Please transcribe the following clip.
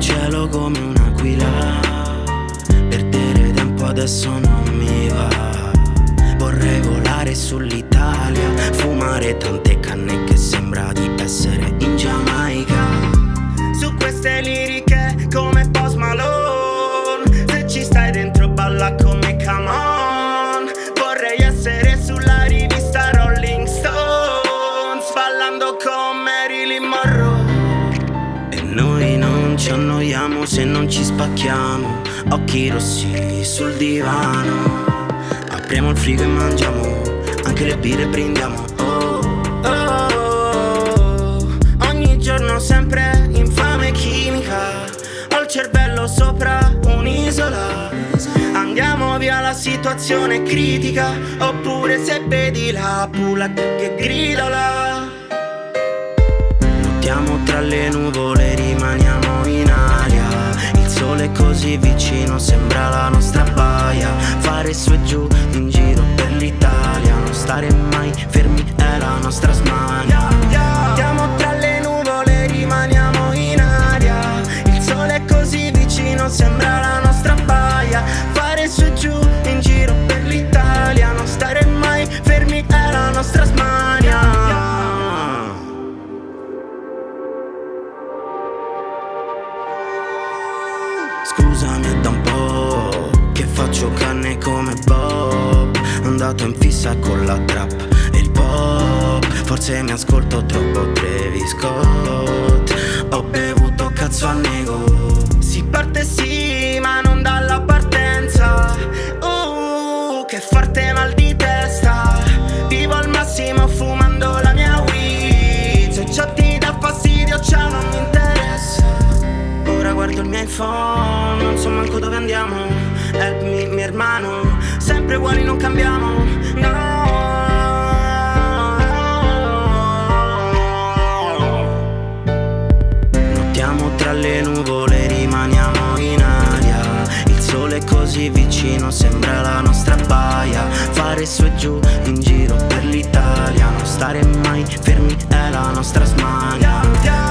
cielo come un'aquila. Perdere tempo adesso non mi va. Vorrei volare sull'Italia Fumare tante ci annoiamo se non ci spacchiamo. Occhi rossi sul divano. Apriamo il frigo e mangiamo Anche le birre brindiamo oh, Oh, ogni giorno sempre infame chimica. Ho il cervello sopra un'isola. Andiamo via la situazione critica. Oppure se vedi la pula che gridola Fare su e giù, in giro per l'Italia. Non stare mai fermi, è la nostra smania. Andiamo tra le nuvole, rimaniamo in aria. Il sole è così vicino, sembra la nostra baia. Fare su e giù, in giro per l'Italia. Non stare mai fermi, è la nostra smania. Scusami è da un po' Andato in fissa con la trap e il pop. Forse mi ascolto troppo Travis Scott. Ho bevuto cazzo a nego sempre uguali non cambiamo. No. Nottiamo tra le nuvole, rimaniamo in aria. Il sole è così vicino, sembra la nostra baia. Fare su e giù, in giro per l'Italia. Non stare mai fermi, è la nostra smania